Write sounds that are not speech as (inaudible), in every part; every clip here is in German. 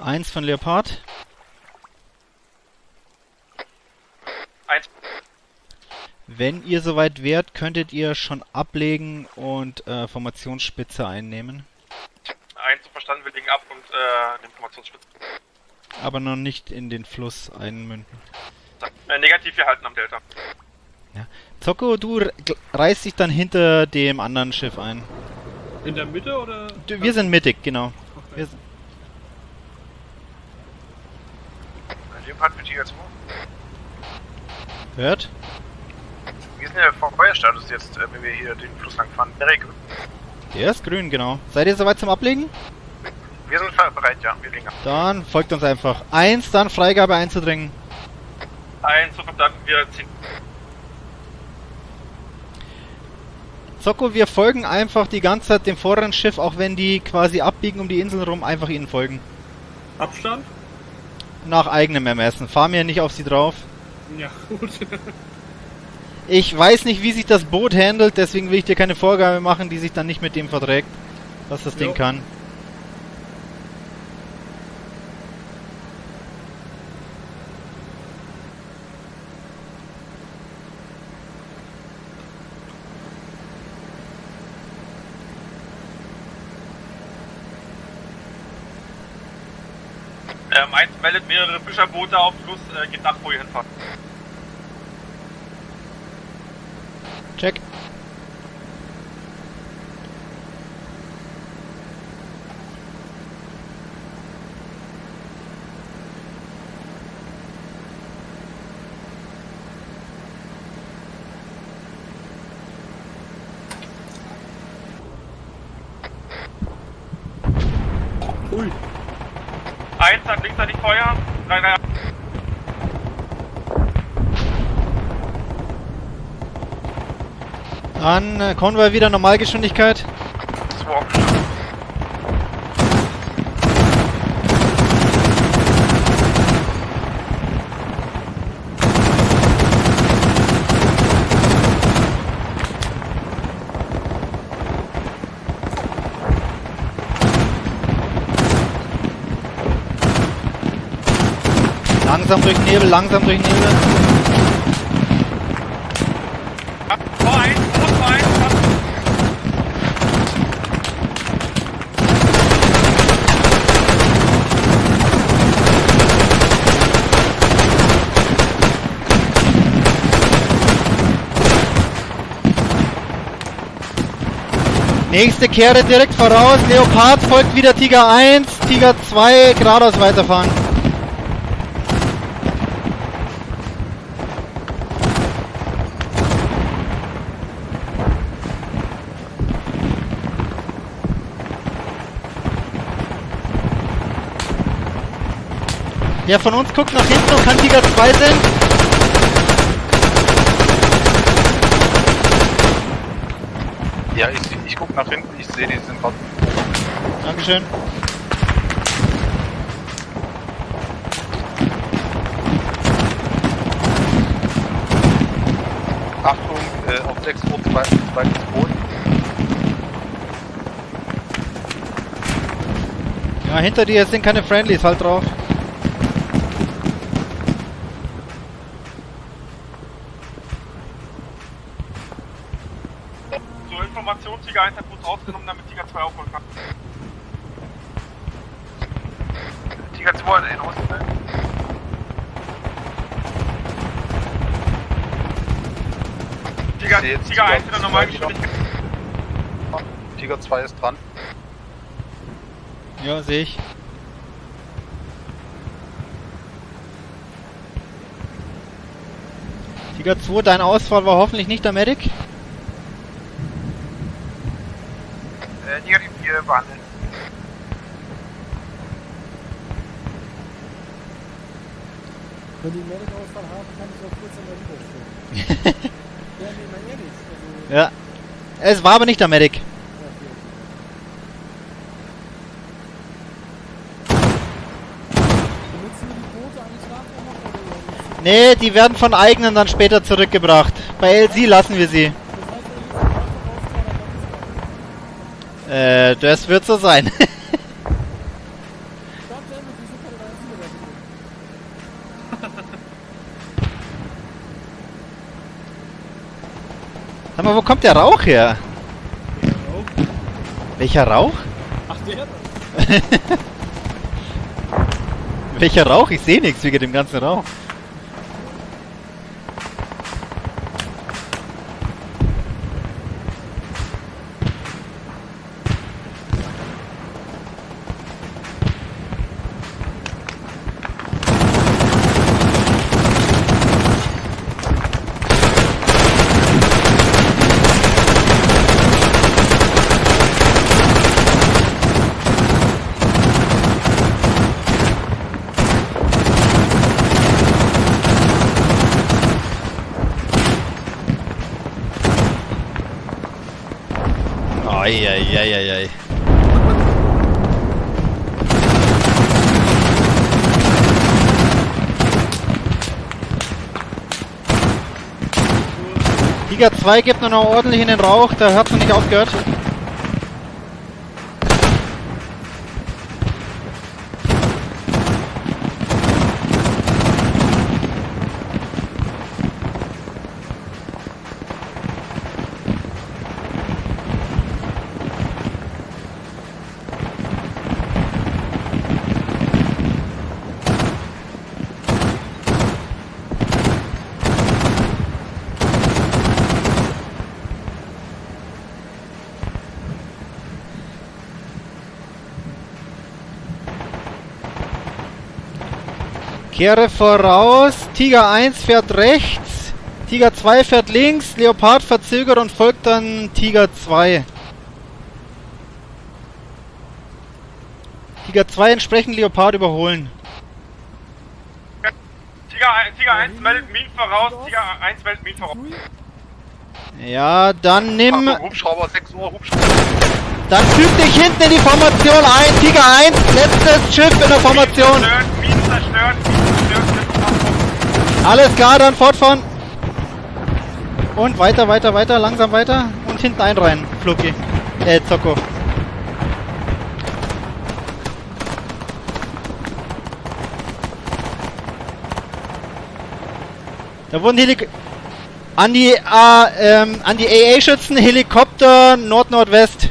Eins von Leopard. Eins. Wenn ihr soweit wärt, könntet ihr schon ablegen und äh, Formationsspitze einnehmen. Eins verstanden, wir legen ab und äh, den Informationsspitze. Aber noch nicht in den Fluss einmünden. Äh, negativ, wir halten am Delta. Zocko, du r- gl- reißt dich dann hinter dem anderen Schiff ein. In der Mitte oder? Du, wir sind mittig, genau. Wir, s- Leopard für Tiger 2. hört? Wie ist denn der Feuerstatus jetzt, äh, wenn wir hier den Fluss lang fahren? Erik, Der ist grün, genau. Seid ihr soweit zum Ablegen? wir sind bereit, ja, wir legen ab. Dann folgt uns einfach. Eins, dann Freigabe einzudringen. Eins so verstanden, wir ziehen. Zocko, wir folgen einfach die ganze Zeit dem vorderen Schiff, auch wenn die quasi abbiegen um die Insel rum, einfach ihnen folgen. Abstand? Nach eigenem Ermessen. Fahr mir nicht auf sie drauf. Ja, gut. (laughs) Ich weiß nicht, wie sich das Boot handelt, deswegen will ich dir keine Vorgabe machen, die sich dann nicht mit dem verträgt, was das Ding Jo. kann. Ähm, eins meldet mehrere Fischerboote auf Fluss, äh, geht nach, wo ihr hinfahrt. Check. Ui. Eins hat linksseitig Feuer. Drei, drei, Dann äh, Konvoi wieder Normalgeschwindigkeit. Langsam durch Nebel, langsam durch Nebel. ab. Vor eins, Boot vor eins, ab. Nächste Kehre direkt voraus. Leopard folgt wieder Tiger 1, Tiger 2 geradeaus weiterfahren. Wer von uns guckt nach hinten und kann Tiger 2 sehen? Ja, ich, ich guck nach hinten, ich sehe, die sind gerade. Dankeschön. Achtung, äh, auf 6 Uhr zweites Boot. Ja, hinter dir sind keine Friendlies, halt drauf. Zur Information, Tiger 1 hat Boot rausgenommen, damit Tiger 2 aufholen kann. Tiger 2 hat in Osten. ne? Tiger, jetzt Tiger 1 Tiger wieder normal 2 wieder. Geschwindigkeit. Tiger 2 ist dran. Ja, sehe ich. Tiger 2, dein Ausfall war hoffentlich nicht der Medic. Negativ, wir behandeln. Wenn die einen Medic-Ausfall haben, kann ich auch kurz an der Liga stehen. (laughs) ja, nee, mal ehrlich. Also, Ja. Es war aber nicht der Medic. die? Nee, die werden von eigenen dann später zurückgebracht. Bei LC lassen wir sie. Das heißt, wenn ich jetzt einfach rausfahre, dann ist es Äh, das wird so sein. (laughs) Sag mal, wo kommt der Rauch her? Welcher Rauch? Ach, der. (laughs) Welcher Rauch? Ich sehe nichts wegen dem ganzen Rauch. Eieieiei. Tiger 2 gibt nur noch ordentlich in den Rauch, da hat noch nicht aufgehört. Kehre voraus, Tiger 1 fährt rechts, Tiger 2 fährt links, Leopard verzögert und folgt dann Tiger 2. Tiger 2 entsprechend Leopard überholen. Tiger, Tiger 1 meldet Minen voraus, Tiger 1 meldet Minen voraus. Ja, dann nimm, Achtung, Hubschrauber, 6 Uhr, Hubschrauber. dann füg dich hinten in die Formation ein, Tiger 1, letztes Schiff in der Formation. Minen Alles klar, dann fortfahren. Und weiter, weiter, weiter, langsam weiter und hinten einreihen, Fluki. Äh, Zocko. Da wurden Helik an die A, ähm, die AA-Schützen Helikopter Nord-Nordwest.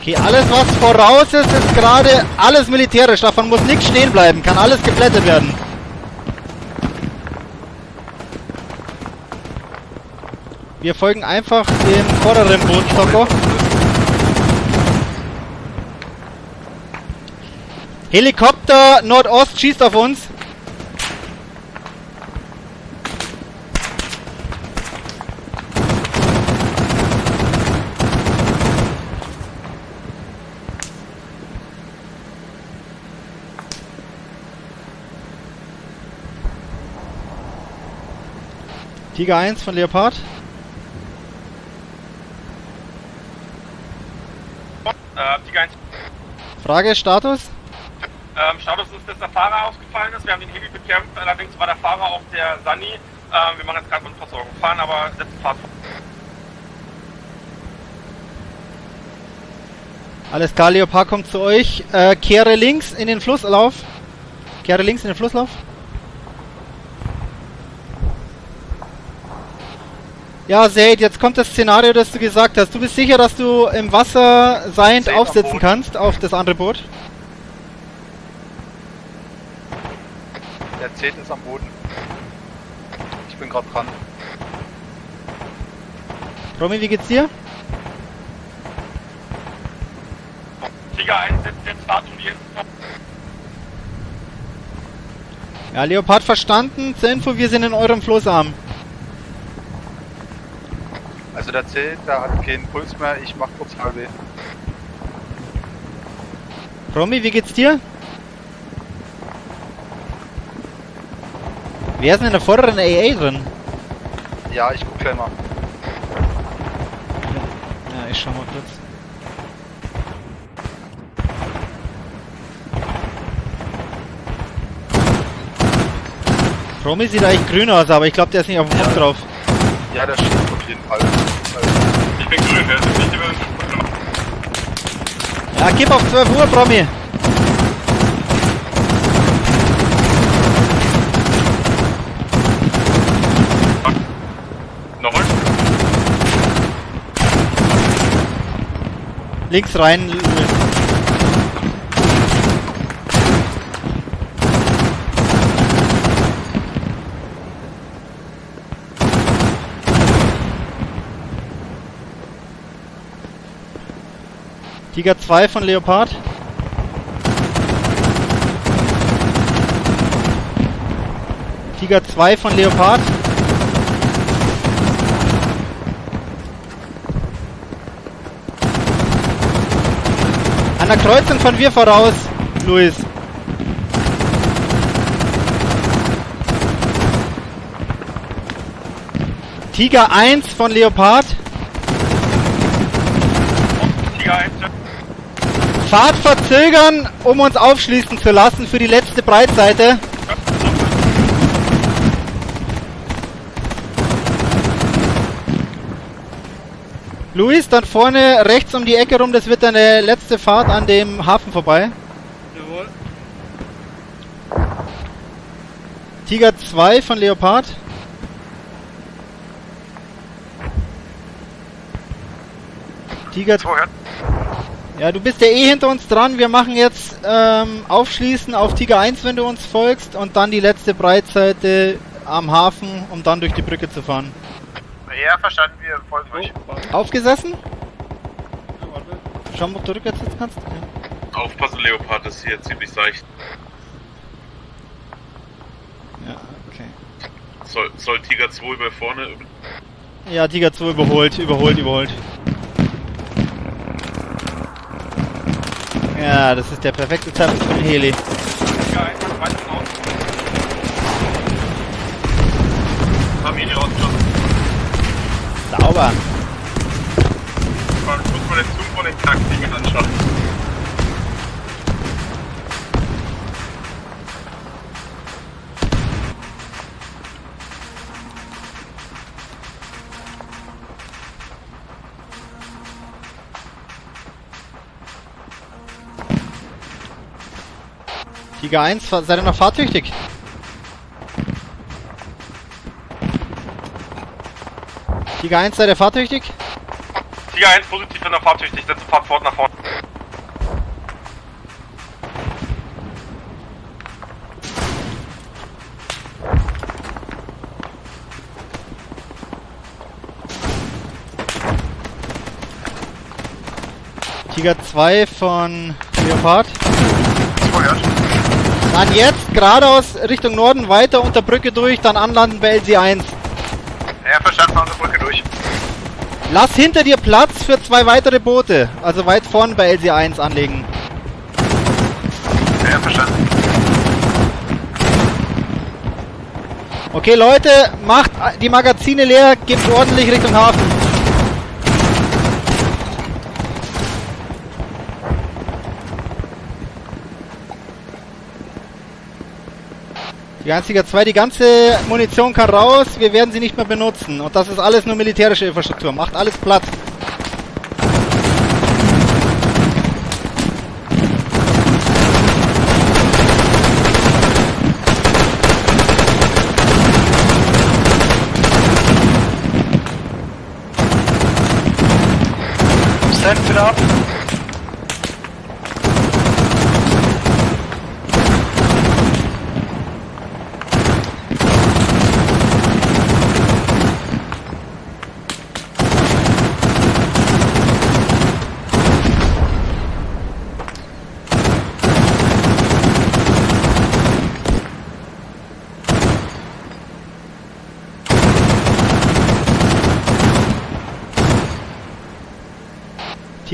Okay, alles was voraus ist, ist gerade alles militärisch. Davon muss nichts stehen bleiben. Kann alles geplättet werden. Wir folgen einfach dem vorderen Boot, Stocko. Helikopter Nordost schießt auf uns. Tiger 1 von Leopard. Äh, Tiger 1, Frage, Status? ähm, Status ist, dass der Fahrer ausgefallen ist. Wir haben den Heli bekämpft, allerdings war der Fahrer auch der Sunny. Ähm, wir machen jetzt gerade Grundversorgung. Fahren aber setzen Fahrt. Alles klar, Leopard kommt zu euch. Äh, kehre links in den Flusslauf. Kehre links in den Flusslauf. Ja, Zaid, jetzt kommt das Szenario, das du gesagt hast. Du bist sicher, dass du im Wasser seiend Zaid aufsitzen Boot. kannst auf das andere Boot? Der Zelt ist am Boden. Ich bin gerade dran. Romy, wie geht's dir? Tiger 1 setzt jetzt die Insel. Ja, Leopard verstanden. Zur Info, wir sind in eurem Floßarm. Also der Zelt, der hat keinen Puls mehr, ich mach kurz halbe. Romy, wie geht's dir? Wer ist denn in der vorderen AA drin? Ja, ich guck gleich mal. Ja, ich schau mal kurz. Romy sieht eigentlich grün aus, aber ich glaube, der ist nicht auf dem Kopf drauf. Ja, der steht auf jeden Fall. Bin grün, der ist nicht über Ja, gib auf 12 Uhr, Promi. Nochmal? Links rein. Tiger 2 von Leopard. Tiger 2 von Leopard. An der Kreuzung von wir voraus, Luis. Tiger 1 von Leopard. Tiger 1. Fahrt verzögern, um uns aufschließen zu lassen für die letzte Breitseite. Luis, dann vorne rechts um die Ecke rum, das wird deine letzte Fahrt an dem Hafen vorbei. Jawohl. Tiger 2 von Leopard. Tiger So, ja. Du bist ja eh hinter uns dran. Wir machen jetzt ähm, Aufschließen auf Tiger 1, wenn du uns folgst, und dann die letzte Breitseite am Hafen, um dann durch die Brücke zu fahren. Ja, verstanden, wir folgen Oh, euch. warte. Aufgesessen? Ja, warte. Schau mal, ob du rückwärts sitzen kannst. Ja. Aufpassen, Leopard ist hier ziemlich seicht. ja, okay. Soll, soll Tiger 2 über vorne? Ja, Tiger 2 überholt, überholt, überholt. Ja, das ist der perfekte Zeitpunkt für den Heli. Tiger 1 hat weit raus. Familie rausgeschossen. Sauber. Man muss mal den Zoom von den Kackdingen anschauen. Tiger 1, fa- seid ihr noch fahrtüchtig? Tiger 1, seid ihr fahrtüchtig? Tiger 1 positiv in der Fahrtüchtig, setze Fahrt fort nach vorne. Tiger 2 von Leopard. Ja. Dann jetzt geradeaus Richtung Norden weiter unter Brücke durch, dann anlanden bei LC1. Ja, verstanden, wir Brücke durch. Lass hinter dir Platz für zwei weitere Boote, also weit vorn bei LC1 anlegen. Ja, verstanden. Okay Leute, macht die Magazine leer, gebt ordentlich Richtung Hafen. Die einzige 2, die ganze Munition kann raus, wir werden sie nicht mehr benutzen. Und das ist alles nur militärische Infrastruktur. Macht alles platt.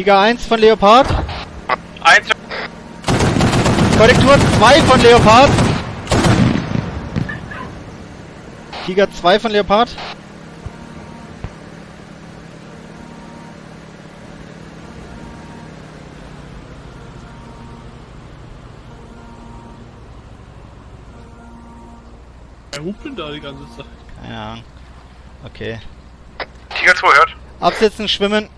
Tiger 1 von Leopard. Eins, Korrektur 2 von Leopard. Tiger 2 von Leopard. Wer hupt denn da die ganze Zeit? Keine Ahnung. Okay. Tiger 2 hört. Absetzen, schwimmen.